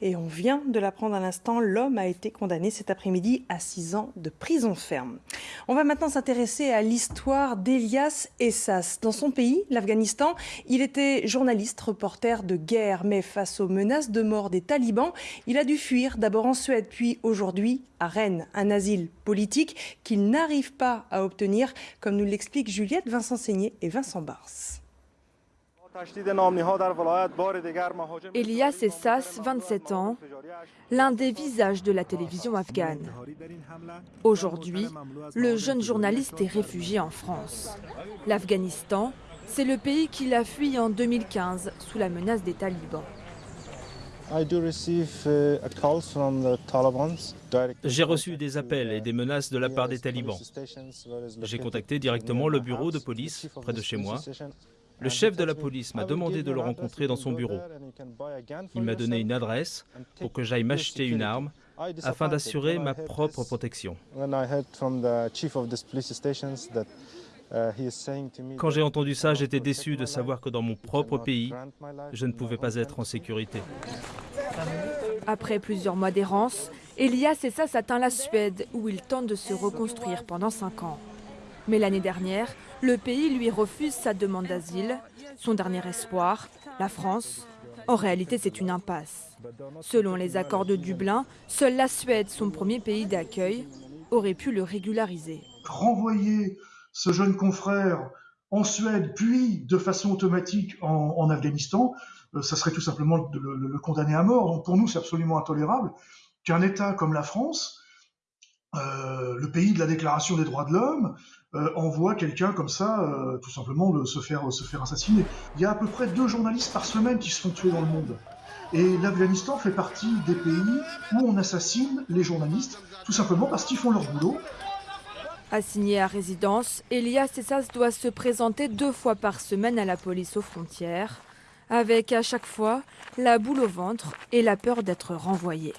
Et on vient de l'apprendre à l'instant, l'homme a été condamné cet après-midi à 6 ans de prison ferme. On va maintenant s'intéresser à l'histoire d'Elias Essas. Dans son pays, l'Afghanistan, il était journaliste, reporter de guerre, mais face aux menaces de mort des talibans, il a dû fuir d'abord en Suède, puis aujourd'hui à Rennes, un asile politique qu'il n'arrive pas à obtenir, comme nous l'expliquent Juliette Vincent Seigné et Vincent Bars. Elias Essas, 27 ans, l'un des visages de la télévision afghane. Aujourd'hui, le jeune journaliste est réfugié en France. L'Afghanistan, c'est le pays qu'il a fui en 2015 sous la menace des talibans. J'ai reçu des appels et des menaces de la part des talibans. J'ai contacté directement le bureau de police près de chez moi le chef de la police m'a demandé de le rencontrer dans son bureau. Il m'a donné une adresse pour que j'aille m'acheter une arme afin d'assurer ma propre protection. Quand j'ai entendu ça, j'étais déçu de savoir que dans mon propre pays, je ne pouvais pas être en sécurité. Après plusieurs mois d'errance, Elias Essas atteint la Suède où il tente de se reconstruire pendant cinq ans. Mais l'année dernière, le pays lui refuse sa demande d'asile. Son dernier espoir, la France. En réalité, c'est une impasse. Selon les accords de Dublin, seule la Suède, son premier pays d'accueil, aurait pu le régulariser. Renvoyer ce jeune confrère en Suède, puis de façon automatique en, Afghanistan, euh, ça serait tout simplement de le, condamner à mort. Donc pour nous, c'est absolument intolérable qu'un État comme la France, le pays de la Déclaration des droits de l'homme, euh, envoie quelqu'un comme ça, euh, tout simplement, se, faire, se faire assassiner. Il y a à peu près deux journalistes par semaine qui se font tuer dans le monde. Et l'Afghanistan fait partie des pays où on assassine les journalistes, tout simplement parce qu'ils font leur boulot. Assigné à résidence, Elias Essas doit se présenter deux fois par semaine à la police aux frontières, avec à chaque fois la boule au ventre et la peur d'être renvoyé.